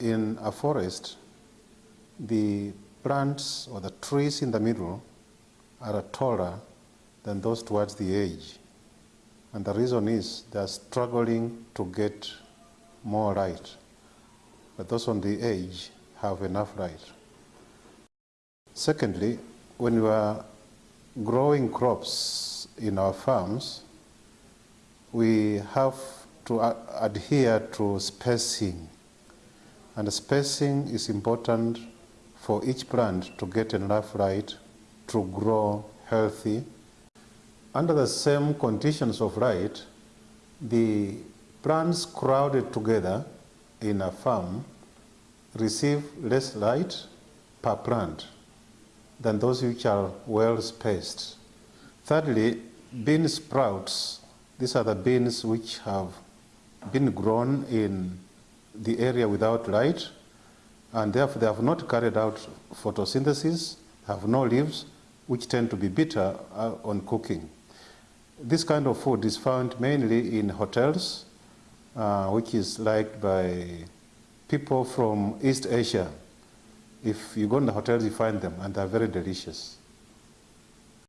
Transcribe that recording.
in a forest, the plants or the trees in the middle are taller than those towards the edge. And the reason is they're struggling to get more light. But those on the edge have enough light. Secondly, when we are growing crops in our farms, we have to adhere to spacing. And spacing is important for each plant to get enough light to grow healthy. Under the same conditions of light, the plants crowded together in a farm receive less light per plant than those which are well spaced. Thirdly, bean sprouts, these are the beans which have been grown in the area without light and therefore they have not carried out photosynthesis, have no leaves, which tend to be bitter uh, on cooking. This kind of food is found mainly in hotels, uh, which is liked by people from East Asia. If you go in the hotels, you find them, and they're very delicious.